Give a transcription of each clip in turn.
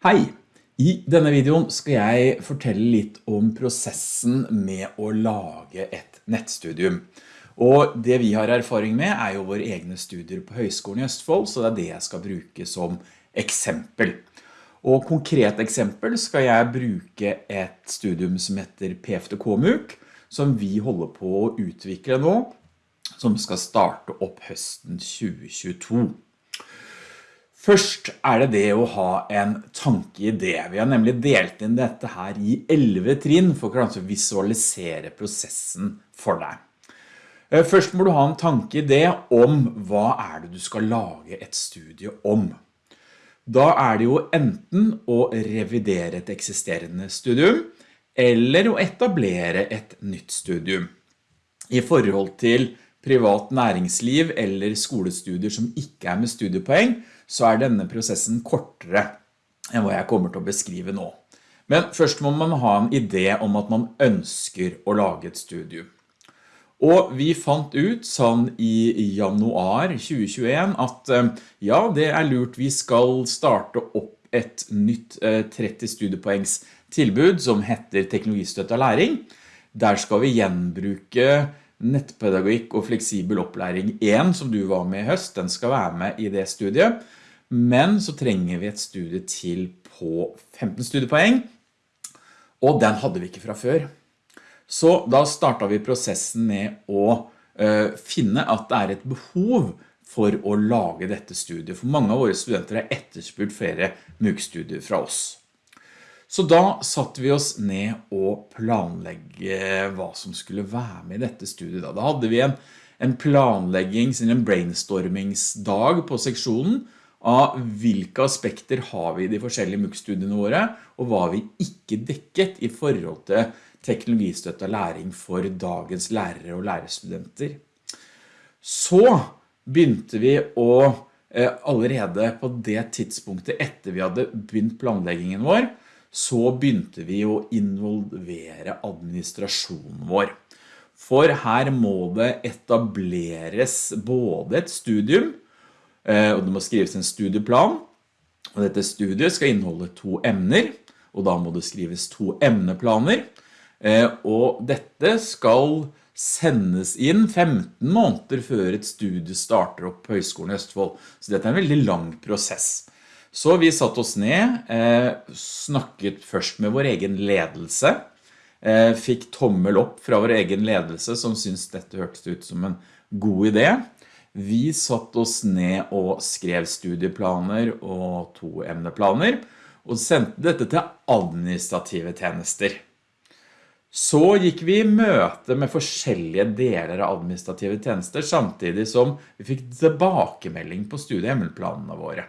Hei! I denne videoen skal jeg fortelle litt om prosessen med å lage et nettstudium. Og det vi har erfaring med er jo våre egne studier på Høgskolen i Østfold, så det er det jeg skal bruke som eksempel. Og konkret eksempel skal jeg bruke et studium som heter PFTK-MUK, som vi holder på å utvikle nå, som skal starte opp høsten 2022. Først er det det å ha en tankeidé. Vi har nemlig delt inn dette her i 11 trinn for å visualisere prosessen for deg. Eh, først må du ha en tankeidé om hva er det du skal lage et studie om. Da er det jo enten å revidere et eksisterende studium, eller å etablere et nytt studium. I forhold til privat næringsliv eller skolestudier som ikke er med studiepoeng, så er denne prosessen kortere enn hva jeg kommer til å beskrive nå. Men først må man ha en idé om at man ønsker å lage et studium. Og vi fant ut sånn i januar 2021 at eh, ja, det er lurt vi skal starte opp et nytt 30 eh, studiepoengs tilbud som heter teknologistøtt av læring. Der skal vi gjenbruke nettpedagogikk og fleksibel opplæring 1 som du var med i høst, den skal være med i det studiet. Men så trenger vi et studie til på 15 studiepoeng, og den hadde vi ikke fra før. Så da startet vi prosessen med å uh, finne at det er et behov for å lage dette studiet. For mange av våre studenter har etterspurt flere MOOC-studier fra oss. Så da satte vi oss ned og planlegge hva som skulle være med i dette studiet. Da, hadde vi en, en planlegging, en brainstormingsdag på seksjonen av hvilke aspekter har vi i de forskjellige MOOC-studiene våre, og hva vi ikke dekket i forhold til teknologistøtt og læring for dagens lærere og lærerstudenter. Så begynte vi å eh, allerede på det tidspunktet etter vi hadde begynt planleggingen vår, så begynte vi å involvere administrasjonen vår. For her må det etableres både et studium, og det må skrives en studieplan, og dette studiet skal inneholde to emner, og da må det skrives to emneplaner, eh, og dette skal sendes inn 15 måneder før et studie starter opp på Høgskolen i Østfold. Så dette er en veldig lang prosess. Så vi satt oss ned, eh, snakket først med vår egen ledelse, eh, fikk tommel opp fra vår egen ledelse som syntes dette hørtes ut som en god idé. Vi satt oss ned og skrev studieplaner og to emneplaner, og sendte dette til administrative tjenester. Så gikk vi i møte med forskjellige deler av administrative tjenester, samtidig som vi fikk tilbakemelding på studiehemmelplanene våre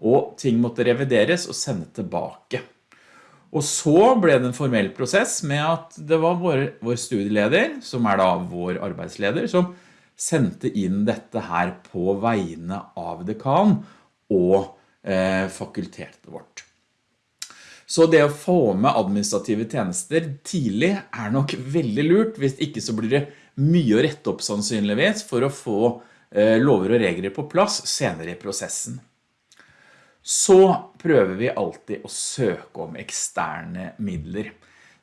og ting måtte revideres og sende tilbake. Og så ble det en formell prosess med at det var vår, vår studieleder, som er da vår arbeidsleder, som sendte inn dette her på vegne av dekan og eh, fakultetet vårt. Så det å få med administrative tjenester tidlig er nok veldig lurt, hvis ikke så blir det mye å rette opp sannsynligvis for å få eh, lover og regler på plass senere i prosessen så prøver vi alltid å søke om eksterne midler.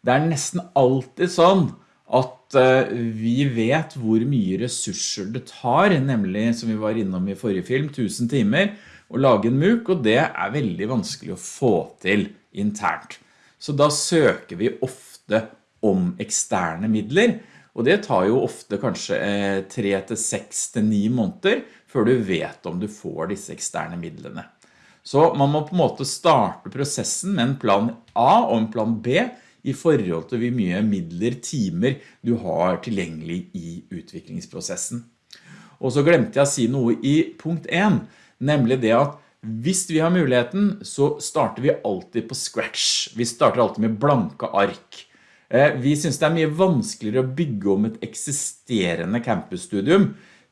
Det er nesten alltid sånn at eh, vi vet hvor mye ressurser det tar, nemlig som vi var innom i forrige film, 1000 timer, å lage en MOOC, og det er veldig vanskelig å få til internt. Så da søker vi ofte om eksterne midler, og det tar jo ofte kanskje 3 eh, til 6 til 9 måneder før du vet om du får disse eksterne midlene. Så man må på en måte starte prosessen med en plan A og en plan B i forhold til hvor mye midler, timer du har tilgjengelig i utviklingsprosessen. Og så glemte jeg å si noe i punkt 1, nemlig det at hvis vi har muligheten, så starter vi alltid på scratch. Vi starter alltid med blanke ark. Eh, vi synes det er mye vanskeligere å bygge om et eksisterende campusstudium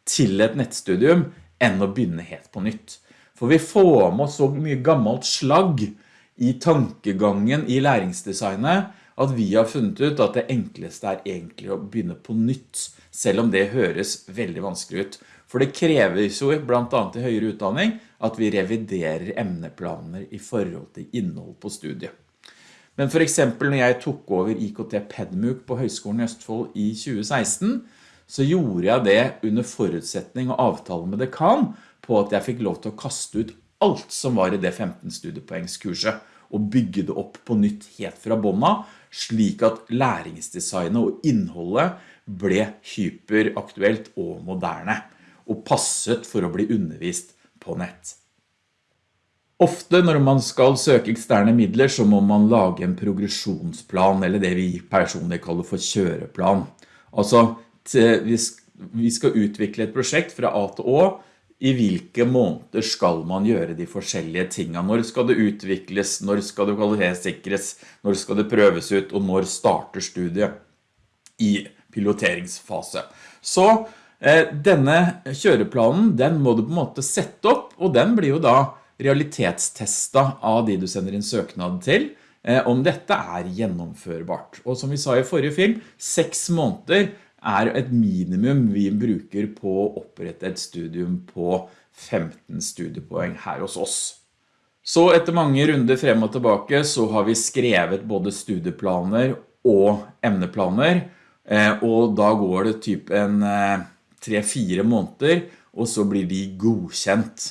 til et nettstudium enn å begynne helt på nytt. For vi får med oss så mye gammelt slagg i tankegangen i læringsdesignet at vi har funnet ut at det enkleste er egentlig å begynne på nytt, selv om det høres veldig vanskelig ut. For det kreves jo blant annet i høyere utdanning at vi reviderer emneplaner i forhold til innhold på studiet. Men for eksempel når jeg tok over IKT Pedmuk på Høgskolen i Østfold i 2016, så gjorde jeg det under forutsetning og avtale med dekan på at jeg fikk lov til å kaste ut alt som var i det 15 studiepoengskurset og bygge det opp på nytt helt fra bånda, slik at læringsdesignet og innholdet ble hyperaktuelt og moderne, og passet for å bli undervist på nett. Ofte når man skal søke eksterne midler så må man lage en progresjonsplan, eller det vi personlig kaller for kjøreplan. Altså, vi skal utvikle et prosjekt fra A til Å, i hvilke måneder skal man gjøre de forskjellige tingene? Når skal det utvikles? Når skal det kvalitetssikres? Når skal det prøves ut? Og når starter studiet i piloteringsfase? Så eh, denne kjøreplanen, den må du på en måte sette opp, og den blir jo da realitetstesta av de du sender inn søknad til, eh, om dette er gjennomførbart. Og som vi sa i forrige film, seks måneder er et minimum vi bruker på å opprette et studium på 15 studiepoeng her hos oss. Så etter mange runder frem og tilbake så har vi skrevet både studieplaner og emneplaner, eh, og da går det typ en 3-4 eh, måneder, og så blir de godkjent.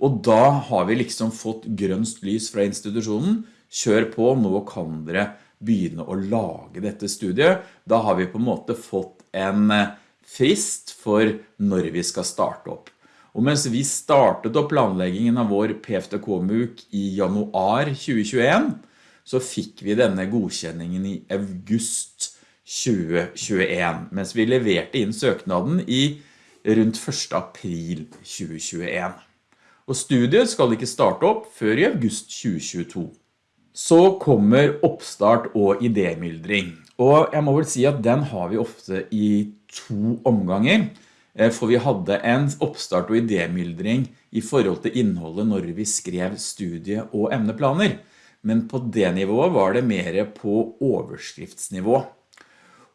Og da har vi liksom fått grønst lys fra institusjonen, kjør på, nå kan dere begynne å lage dette studiet. Da har vi på en måte fått en eh, frist for når vi skal starte opp. Og mens vi startet opp planleggingen av vår PFTK-MUK i januar 2021, så fikk vi denne godkjenningen i august 2021, mens vi leverte inn søknaden i rundt 1. april 2021. Og studiet skal ikke starte opp før i august 2022. Så kommer oppstart og idémyldring. Og jeg må vel si at den har vi ofte i to omganger, eh, for vi hadde en oppstart og idémyldring i forhold til innholdet når vi skrev studie- og emneplaner. Men på det nivået var det mer på overskriftsnivå.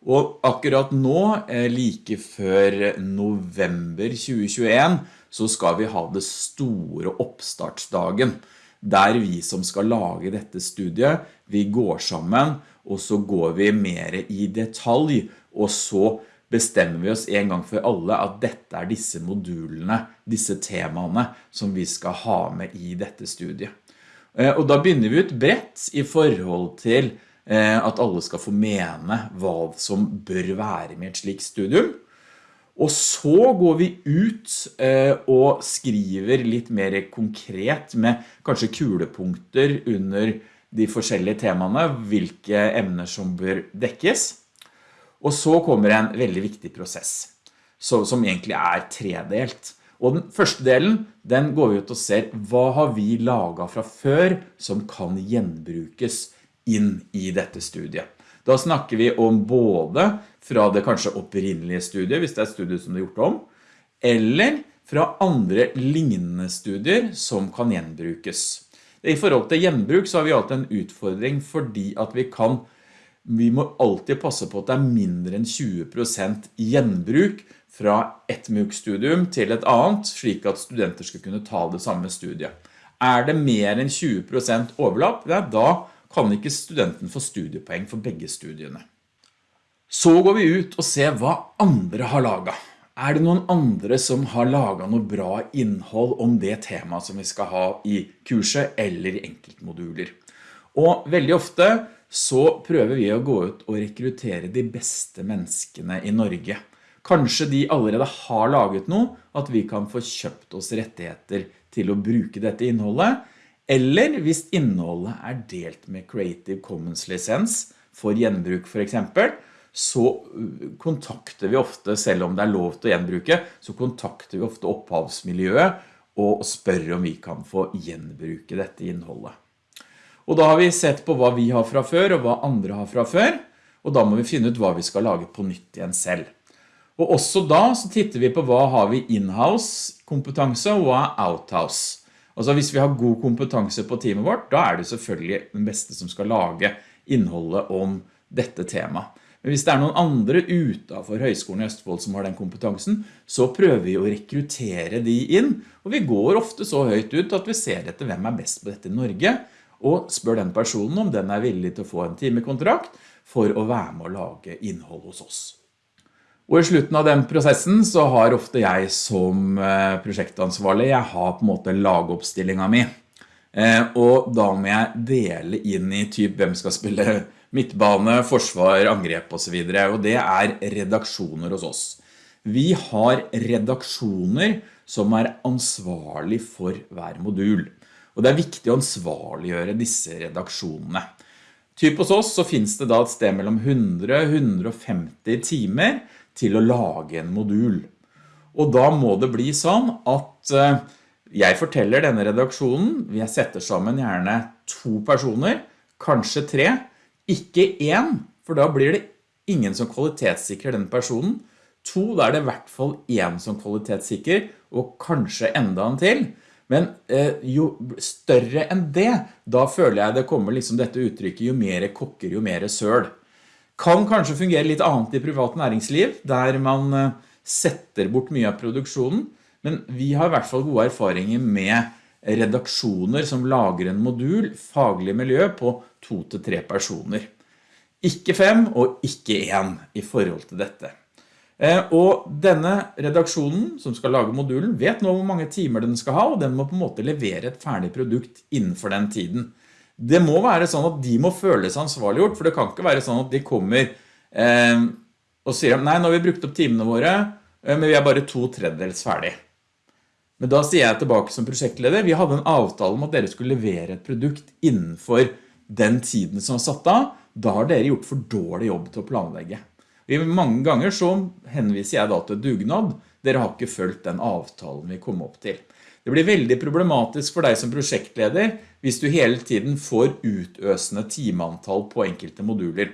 Og akkurat nå, eh, like før november 2021, så skal vi ha det store oppstartsdagen, der vi som skal lage dette studiet, vi går sammen og så går vi mer i detalj, og så bestemmer vi oss en gang for alle at dette er disse modulene, disse temaene som vi skal ha med i dette studiet. Eh, og da begynner vi ut bredt i forhold til eh, at alle skal få mene hva som bør være med et slikt studium. Og så går vi ut eh, og skriver litt mer konkret med kanskje kulepunkter under de forskjellige temaene, hvilke emner som bør dekkes. Og så kommer en veldig viktig prosess, som egentlig er tredelt. Og den første delen, den går vi ut og ser, hva har vi laget fra før som kan gjenbrukes inn i dette studiet. Da snakker vi om både fra det kanskje opprinnelige studiet, hvis det er et studie som det er gjort om, eller fra andre lignende studier som kan gjenbrukes. I forhold til gjenbruk så har vi alltid en utfordring fordi at vi kan vi må alltid passe på at det er mindre enn 20% gjenbruk fra et MOOC-studium til et annet, slik at studenter skal kunne ta det samme studiet. Er det mer enn 20% overlapp, ja, da kan ikke studenten få studiepoeng for begge studiene. Så går vi ut og ser hva andre har laget. Er det noen andre som har laget noe bra innhold om det temaet som vi skal ha i kurset eller i enkeltmoduler? Og veldig ofte så prøver vi å gå ut og rekruttere de beste menneskene i Norge. Kanskje de allerede har laget noe, at vi kan få kjøpt oss rettigheter til å bruke dette innholdet, eller hvis innholdet er delt med Creative Commons lisens for gjenbruk for eksempel, så uh, kontakter vi ofte, selv om det er lov til å gjenbruke, så kontakter vi ofte opphavsmiljøet og spør om vi kan få gjenbruke dette innholdet. Og da har vi sett på hva vi har fra før og hva andre har fra før, og da må vi finne ut hva vi skal lage på nytt igjen selv. Og også da så titter vi på hva har vi in-house kompetanse og hva er out-house. Altså hvis vi har god kompetanse på teamet vårt, da er det selvfølgelig den beste som skal lage innholdet om dette temaet. Men hvis det er noen andre utenfor Høgskolen i Østfold som har den kompetansen, så prøver vi å rekruttere de inn, og vi går ofte så høyt ut at vi ser etter hvem er best på dette i Norge, og spør den personen om den er villig til å få en timekontrakt for å være med å lage innhold hos oss. Og i slutten av den prosessen så har ofte jeg som eh, prosjektansvarlig, jeg har på en måte lagoppstillingen min. Eh, og da må jeg dele inn i typ hvem skal spille midtbane, forsvar, angrep og så videre, og det er redaksjoner hos oss. Vi har redaksjoner som er ansvarlig for hver modul, og det er viktig å ansvarliggjøre disse redaksjonene. Typ hos oss så finnes det da et sted mellom 100-150 timer til å lage en modul. Og da må det bli sånn at eh, jeg forteller denne redaksjonen, vi setter sammen gjerne to personer, kanskje tre, ikke én, for da blir det ingen som kvalitetssikrer den personen. To, da er det i hvert fall én som kvalitetssikrer, og kanskje enda en til. Men eh, jo større enn det, da føler jeg det kommer liksom dette uttrykket, jo mer kokker, jo mer søl. Kan kanskje fungere litt annet i privat næringsliv, der man eh, setter bort mye av produksjonen, men vi har i hvert fall gode erfaringer med redaksjoner som lager en modul, faglig miljø, på to til tre personer. Ikke fem og ikke en i forhold til dette. Eh, og denne redaksjonen som skal lage modulen vet nå hvor mange timer den skal ha, og den må på en måte levere et ferdig produkt innenfor den tiden. Det må være sånn at de må føle seg ansvarliggjort, for det kan ikke være sånn at de kommer eh, og sier nei, nå har vi brukt opp timene våre, eh, men vi er bare to tredjedels ferdig. Men da sier jeg tilbake som prosjektleder, vi hadde en avtale om at dere skulle levere et produkt innenfor den tiden som var satt av, da har dere gjort for dårlig jobb til å planlegge. Mange ganger så henviser jeg da til dugnad, dere har ikke følt den avtalen vi kom opp til. Det blir veldig problematisk for deg som prosjektleder hvis du hele tiden får utøsende timeantall på enkelte moduler.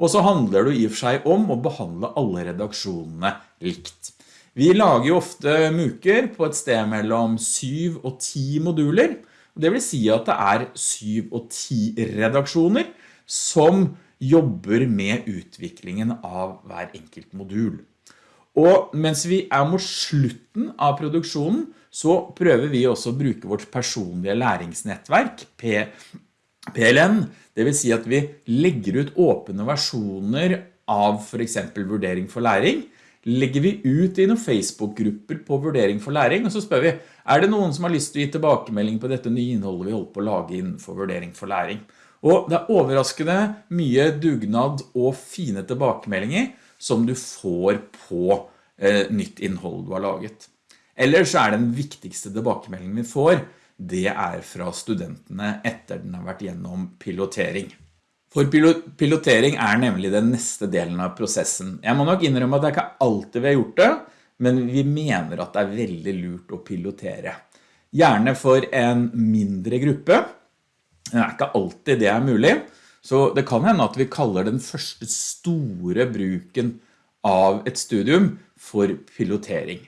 Og så handler det i og for seg om å behandle alle redaksjonene likt. Vi lager jo ofte muker på et sted mellom 7 og 10 moduler. Det vil si at det er 7 og 10 redaksjoner som jobber med utviklingen av hver enkelt modul. Og mens vi er mot slutten av produksjonen, så prøver vi også å bruke vårt personlige læringsnettverk, PLN. Det vil si at vi legger ut åpne versjoner av for eksempel vurdering for læring, legger vi ut i noen Facebook-grupper på vurdering for læring, og så spør vi, er det noen som har lyst til å gi tilbakemelding på dette nye innholdet vi holder på å lage innenfor vurdering for læring? Og det er overraskende mye dugnad og fine tilbakemeldinger som du får på eh, nytt innhold du har laget. Ellers er den viktigste tilbakemeldingen vi får, det er fra studentene etter den har vært gjennom pilotering. For pilotering er nemlig den neste delen av prosessen. Jeg må nok innrømme at det er ikke alltid vi har gjort det, men vi mener at det er veldig lurt å pilotere. Gjerne for en mindre gruppe. Det er ikke alltid det er mulig, så det kan hende at vi kaller den første store bruken av et studium for pilotering.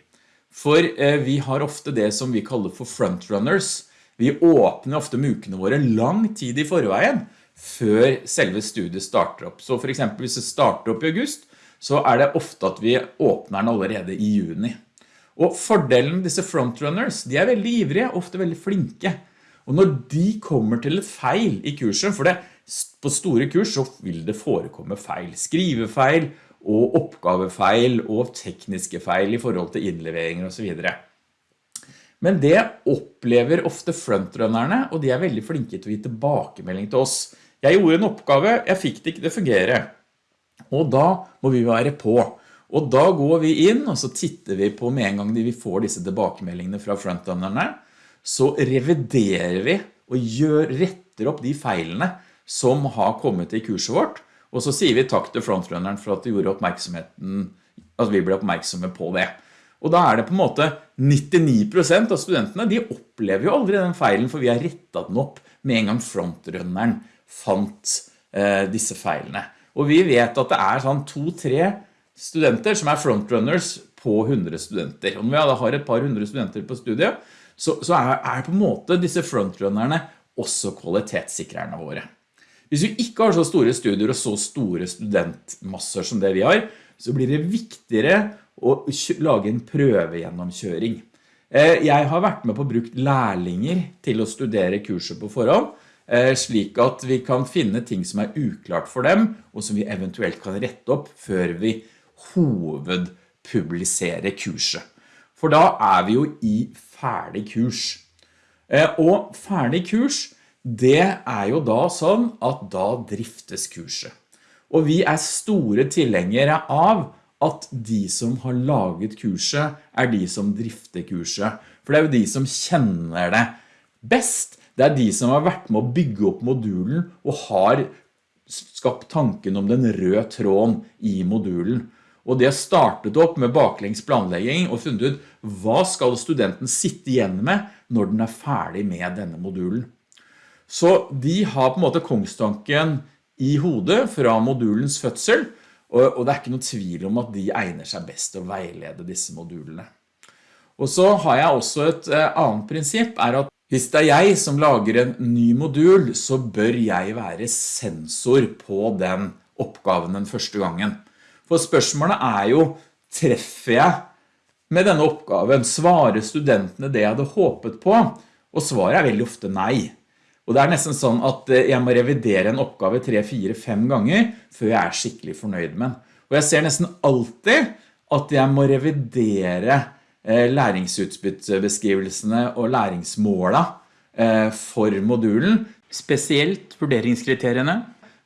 For eh, vi har ofte det som vi kaller for frontrunners. Vi åpner ofte mukene våre lang tid i forveien, før selve studiet starter opp. Så for eksempel hvis det starter opp i august, så er det ofte at vi åpner den allerede i juni. Og fordelen med disse frontrunners, de er veldig ivrige, ofte veldig flinke. Og når de kommer til et feil i kurset, for det, på store kurs så vil det forekomme feil, skrivefeil og oppgavefeil og tekniske feil i forhold til innleveringer og så videre. Men det opplever ofte frontrunnerne, og de er veldig flinke til å gi tilbakemelding til oss. Jeg gjorde en oppgave, jeg fikk det ikke til å fungere. Og da må vi være på. Og da går vi inn, og så titter vi på med en gang vi får disse tilbakemeldingene fra frontrunnerne, så reviderer vi og gjør, retter opp de feilene som har kommet i kurset vårt, og så sier vi takk til frontrunneren for at, at vi ble oppmerksomme på det. Og da er det på en måte 99% av studentene, de opplever jo aldri den feilen, for vi har rettet den opp med en gang frontrunneren fant eh, disse feilene. Og vi vet at det er sånn to-tre studenter som er frontrunners på 100 studenter. Og når vi har et par hundre studenter på studiet, så, så er, er, på en måte disse frontrunnerne også kvalitetssikrerne våre. Hvis vi ikke har så store studier og så store studentmasser som det vi har, så blir det viktigere å lage en prøvegjennomkjøring. Eh, jeg har vært med på å bruke lærlinger til å studere kurset på forhånd, eh, slik at vi kan finne ting som er uklart for dem, og som vi eventuelt kan rette opp før vi hovedpubliserer kurset. For da er vi jo i ferdig kurs. Eh, og ferdig kurs, det er jo da sånn at da driftes kurset. Og vi er store tilhengere av at de som har laget kurset er de som drifter kurset. For det er jo de som kjenner det best. Det er de som har vært med å bygge opp modulen og har skapt tanken om den røde tråden i modulen. Og det startet opp med baklengs planlegging og funnet ut hva skal studenten sitte igjen med når den er ferdig med denne modulen. Så de har på en måte kongstanken i hodet fra modulens fødsel, og det er ikke noe tvil om at de egner seg best til å veilede disse modulene. Og så har jeg også et eh, annet prinsipp, er at hvis det er jeg som lager en ny modul, så bør jeg være sensor på den oppgaven den første gangen. For spørsmålet er jo, treffer jeg med denne oppgaven? Svarer studentene det jeg hadde håpet på? Og svaret er veldig ofte nei. Og det er nesten sånn at eh, jeg må revidere en oppgave 3, 4, 5 ganger før jeg er skikkelig fornøyd med den. Og jeg ser nesten alltid at jeg må revidere eh, læringsutbyttebeskrivelsene og læringsmåla eh, for modulen. Spesielt vurderingskriteriene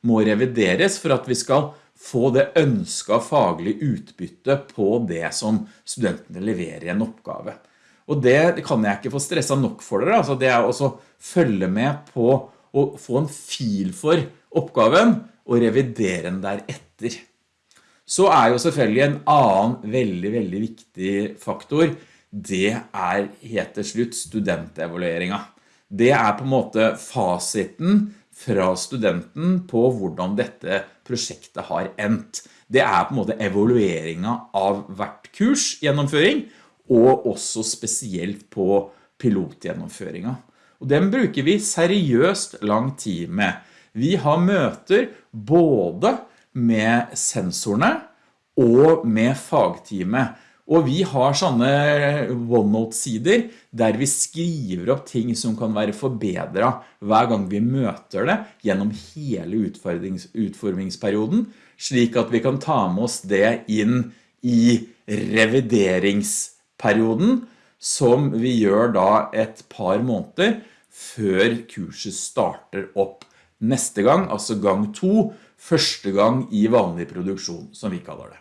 må revideres for at vi skal få det ønsket faglig utbytte på det som studentene leverer i en oppgave. Og det kan jeg ikke få stresset nok for dere, altså det er også følge med på å få en fil for oppgaven og revidere den deretter. Så er jo selvfølgelig en annen veldig, veldig viktig faktor, det er helt til slutt studentevalueringen. Det er på en måte fasiten fra studenten på hvordan dette prosjektet har endt. Det er på en måte evalueringen av hvert kurs gjennomføring, og også spesielt på pilotgjennomføringen. Og den bruker vi seriøst lang tid med. Vi har møter både med sensorene og med fagteamet. Og vi har sånne OneNote-sider der vi skriver opp ting som kan være forbedret hver gang vi møter det gjennom hele utformingsperioden, slik at vi kan ta med oss det inn i revideringsperioden, som vi gjør da et par måneder før kurset starter opp neste gang, altså gang to, første gang i vanlig produksjon, som vi kaller det.